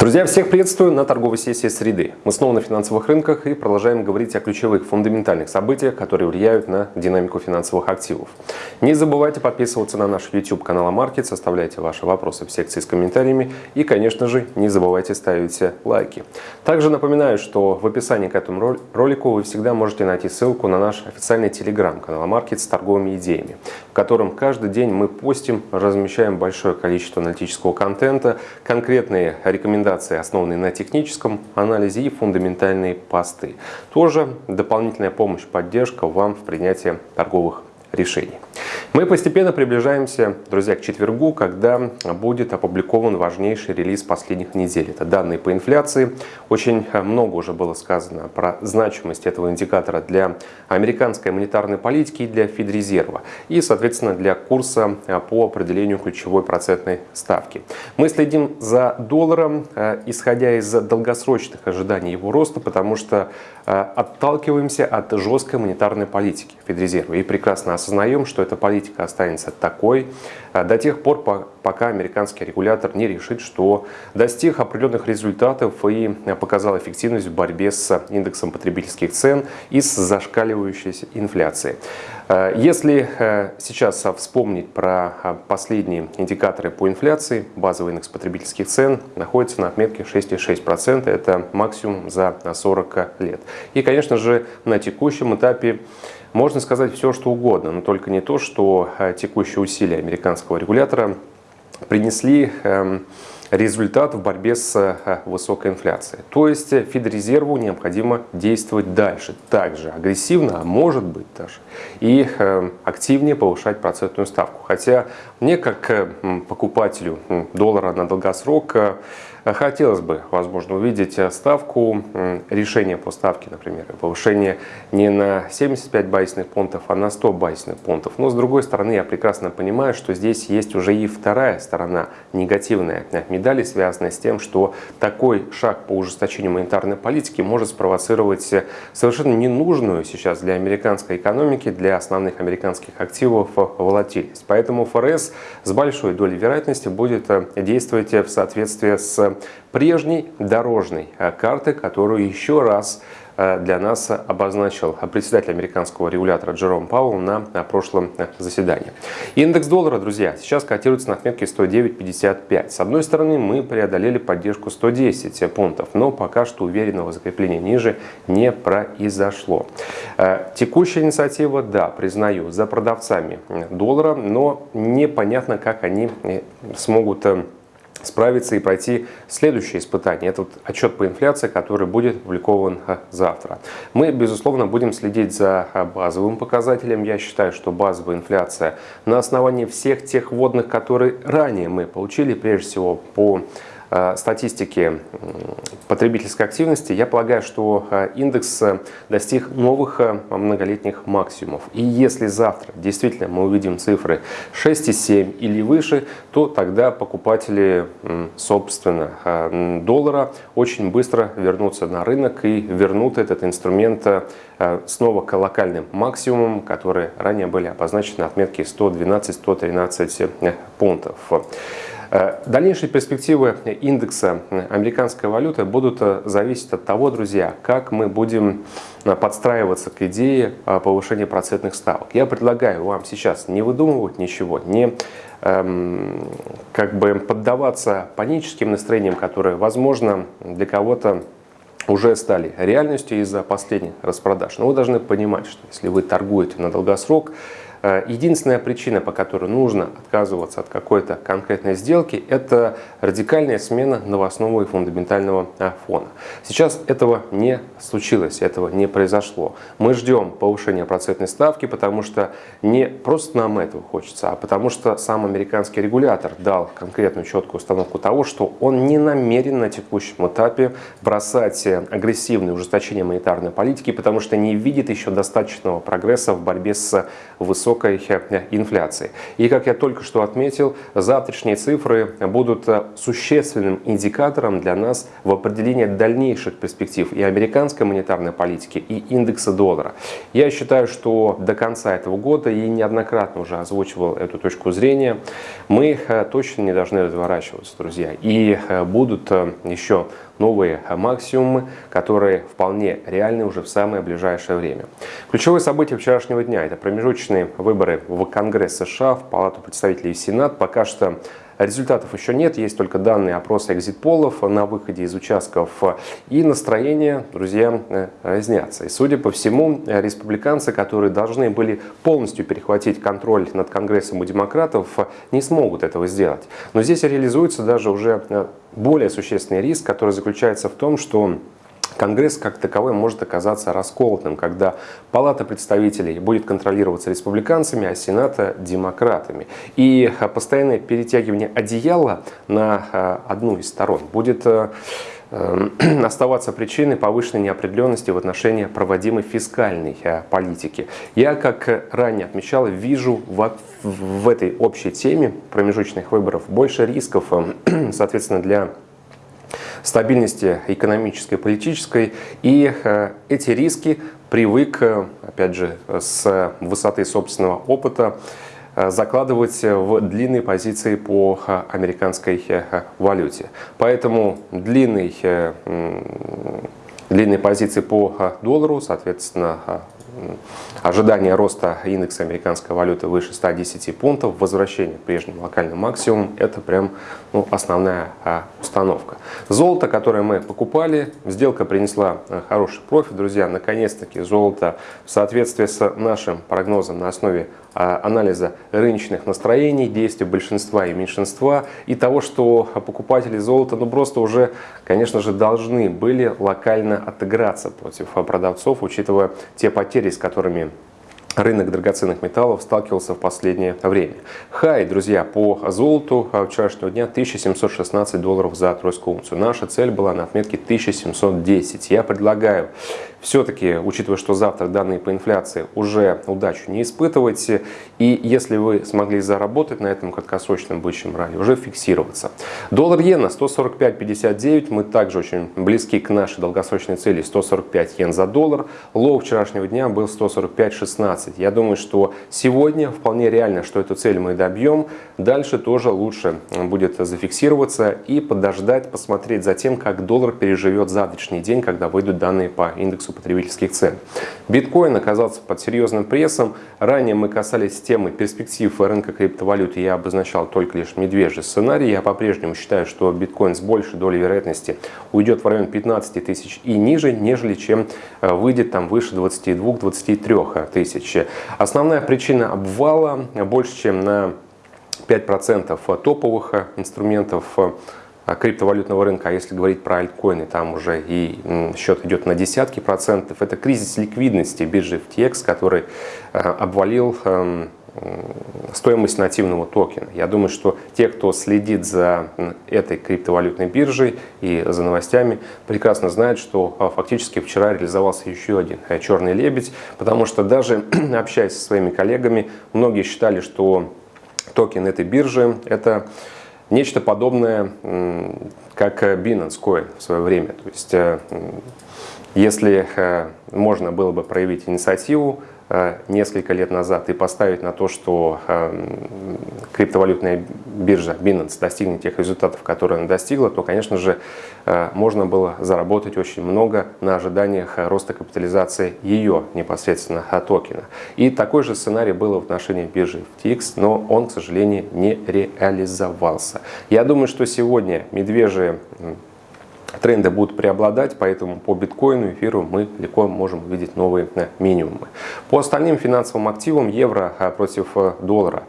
Друзья, всех приветствую на торговой сессии среды. Мы снова на финансовых рынках и продолжаем говорить о ключевых фундаментальных событиях, которые влияют на динамику финансовых активов. Не забывайте подписываться на наш YouTube канал Амаркет, составляйте ваши вопросы в секции с комментариями и, конечно же, не забывайте ставить лайки. Также напоминаю, что в описании к этому ролику вы всегда можете найти ссылку на наш официальный телеграм-канал Амаркет с торговыми идеями, в котором каждый день мы постим, размещаем большое количество аналитического контента, конкретные рекомендации рекомендации, основанные на техническом анализе и фундаментальные посты. Тоже дополнительная помощь, поддержка вам в принятии торговых решений. Мы постепенно приближаемся, друзья, к четвергу, когда будет опубликован важнейший релиз последних недель. Это данные по инфляции. Очень много уже было сказано про значимость этого индикатора для американской монетарной политики и для Федрезерва. И, соответственно, для курса по определению ключевой процентной ставки. Мы следим за долларом, э, исходя из долгосрочных ожиданий его роста, потому что э, отталкиваемся от жесткой монетарной политики Федрезерва. И прекрасно осознаем, что эта политика останется такой. Э, до тех пор, пока американский регулятор не решит, что достиг определенных результатов и показал эффективность в борьбе с индексом потребительских цен и с зашкаливающей инфляцией. Э, если э, сейчас вспомнить про последние индикаторы по инфляции, базовый индекс потребительских цен находится на отметке 6,6%. Это максимум за 40 лет. И, конечно же, на текущем этапе можно сказать все, что угодно, но только не то, что э, текущие усилия американского регулятора принесли эм, результат в борьбе с э, высокой инфляцией. То есть Федрезерву необходимо действовать дальше, также агрессивно, а может быть даже, и эм, активнее повышать процентную ставку. Хотя мне, как э, покупателю доллара на долгосрок, Хотелось бы, возможно, увидеть э, ставку, решение по ставке, например, повышение не на 75 базисных пунктов, а на 100 базисных пунктов. Но, с другой стороны, я прекрасно понимаю, что здесь есть уже и вторая сторона негативная медали, связанная с тем, что такой шаг по ужесточению монетарной политики может спровоцировать э, совершенно ненужную сейчас для американской экономики, для основных американских активов волатильность. Поэтому ФРС с большой долей вероятности будет э, действовать в соответствии с прежней дорожной э, карты, которую еще раз э, для нас обозначил председатель американского регулятора Джером Пауэлл на прошлом э, заседании. Индекс доллара, друзья, сейчас котируется на отметке 109.55. С одной стороны, мы преодолели поддержку 110 пунктов, но пока что уверенного закрепления ниже не произошло. Текущая инициатива, да, признаю, за продавцами доллара, но непонятно, как они смогут справиться и пройти следующее испытание. Это вот отчет по инфляции, который будет опубликован э, завтра. Мы, безусловно, будем следить за э, базовым показателем. Я считаю, что базовая инфляция на основании всех тех вводных, которые ранее мы получили, прежде всего по статистики потребительской активности, я полагаю, что э, индекс э, достиг новых многолетних максимумов. И если завтра действительно мы увидим цифры 6,7 или выше, то тогда покупатели, собственно, доллара очень быстро вернутся на рынок и вернут этот инструмент снова к локальным максимумам, которые ранее были обозначены на отметке 112-113 пунктов. Э, дальнейшие перспективы индекса американской валюты будут э, зависеть от того, друзья, как мы будем э, подстраиваться к идее повышения процентных ставок. Я предлагаю вам сейчас не выдумывать ничего, не эм, как бы поддаваться паническим настроениям, которые, возможно, для кого-то уже стали реальностью из-за последних распродаж. Но вы должны понимать, что если вы торгуете на долгосрок, Э, единственная причина, по которой нужно отказываться от какой-то конкретной сделки, это радикальная смена новостного и фундаментального э, фона. Сейчас этого не случилось, этого не произошло. Мы ждем повышения процентной ставки, потому что не просто нам этого хочется, а потому что сам американский регулятор дал конкретную четкую установку того, что он не намерен на текущем этапе бросать агрессивное ужесточение монетарной политики, потому что не видит еще достаточного прогресса в борьбе с высокой высокой инфляции. И как я только что отметил, завтрашние цифры будут существенным индикатором для нас в определении дальнейших перспектив и американской монетарной политики, и индекса доллара. Я считаю, что до конца этого года, и неоднократно уже озвучивал эту точку зрения, мы точно не должны разворачиваться, друзья. И будут еще новые максимумы, которые вполне реальны уже в самое ближайшее время. Ключевые события вчерашнего дня – это промежуточные выборы в Конгресс США, в Палату представителей и Сенат. Пока что Результатов еще нет, есть только данные опроса экзит-полов на выходе из участков. И настроения, друзья, э, разнятся. И судя по всему, республиканцы, которые должны были полностью перехватить контроль над Конгрессом у демократов, не смогут этого сделать. Но здесь реализуется даже уже э, более существенный риск, который заключается в том, что Конгресс как таковой может оказаться расколотым, когда Палата представителей будет контролироваться республиканцами, а Сената – демократами. И а, постоянное перетягивание одеяла на а, одну из сторон будет а, оставаться причиной повышенной неопределенности в отношении проводимой фискальной политики. Я, как ранее отмечал, вижу в, в этой общей теме промежуточных выборов больше рисков, соответственно, для стабильности экономической политической. И э, эти риски привык, э, опять же, с высоты собственного опыта, э, закладывать в длинные позиции по американской валюте. Поэтому длинный, длинные позиции по доллару, соответственно, ожидание роста индекса американской валюты выше 110 пунктов, возвращение к прежним локальным максимумам, это прям ну, основная а, установка. Золото, которое мы покупали, сделка принесла а, хороший профит, друзья. Наконец-таки золото в соответствии с нашим прогнозом на основе а, анализа рыночных настроений, действий большинства и меньшинства и того, что покупатели золота ну просто уже, конечно же, должны были локально отыграться против продавцов, учитывая те потери, с которыми рынок драгоценных металлов сталкивался в последнее время. Хай, друзья, по золоту вчерашнего дня 1716 долларов за тройскую унцию. Наша цель была на отметке 1710. Я предлагаю все-таки, учитывая, что завтра данные по инфляции уже удачу не испытывайте, и если вы смогли заработать на этом краткосрочном бычьем ралли, уже фиксироваться. Доллар-иена 145.59, мы также очень близки к нашей долгосрочной цели 145 йен за доллар. Лоу вчерашнего дня был 145.16. Я думаю, что сегодня вполне реально, что эту цель мы добьем. Дальше тоже лучше будет зафиксироваться и подождать, посмотреть за тем, как доллар переживет завтрашний день, когда выйдут данные по индексу индексу потребительских цен. Биткоин оказался под серьезным прессом. Ранее мы касались темы перспектив рынка криптовалюты. Я обозначал только лишь медвежий сценарий. Я по-прежнему считаю, что биткоин с большей долей вероятности уйдет в район 15 тысяч и ниже, нежели чем э, выйдет там выше 22-23 тысяч. Основная причина обвала больше, чем на 5% топовых инструментов а, криптовалютного рынка, а если говорить про альткоины, там уже и счет идет на десятки процентов. Это кризис ликвидности биржи FTX, который э, обвалил эм, стоимость нативного токена. Я думаю, что те, кто следит за этой криптовалютной биржей и за новостями, прекрасно знают, что а, фактически вчера реализовался еще один э, черный лебедь, потому что даже общаясь со своими коллегами, многие считали, что токен этой биржи – это нечто подобное, как Binance Coin в свое время. То есть, э, если э, можно было бы проявить инициативу, Э, несколько лет назад и поставить на то, что эм, криптовалютная биржа Binance достигнет тех результатов, которые она достигла, то, конечно же, э, можно было заработать очень много на ожиданиях роста капитализации ее непосредственно токена. И такой же сценарий был в отношении биржи FTX, но он, к сожалению, не реализовался. Я думаю, что сегодня медвежьи тренды будут преобладать, поэтому по биткоину, эфиру мы легко можем увидеть новые э, минимумы. По остальным финансовым активам евро э, против э, доллара.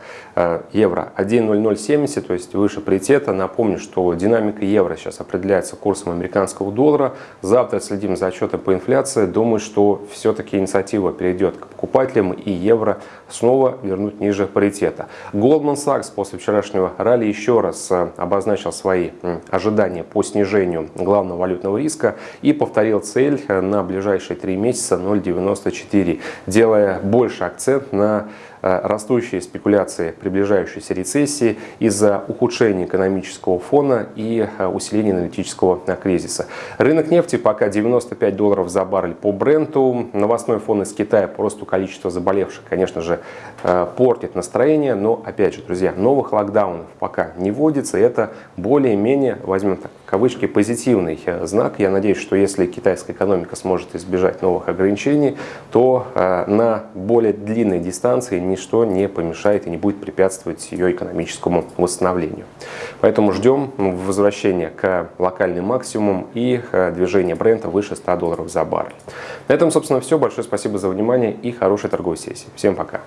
Евро 1.0070, то есть выше паритета. Напомню, что динамика евро сейчас определяется курсом американского доллара. Завтра следим за отчетом по инфляции. Думаю, что все-таки инициатива перейдет к покупателям и евро снова вернуть ниже паритета. Goldman Sachs после вчерашнего ралли еще раз обозначил свои ожидания по снижению главного валютного риска и повторил цель на ближайшие три месяца 0,94, делая больше акцент на растущие спекуляции приближающейся рецессии из-за ухудшения экономического фона и усиления аналитического кризиса. Рынок нефти пока 95 долларов за баррель по бренду. Новостной фон из Китая по росту количества заболевших, конечно же, портит настроение. Но, опять же, друзья, новых локдаунов пока не вводится. Это более-менее, возьмем так, кавычки, позитивный знак. Я надеюсь, что если китайская экономика сможет избежать новых ограничений, то э, на более длинной дистанции ничто не помешает и не будет препятствовать ее экономическому восстановлению. Поэтому ждем возвращения к локальным максимумам и э, движения бренда выше 100 долларов за баррель. На этом, собственно, все. Большое спасибо за внимание и хорошей торговой сессии. Всем пока!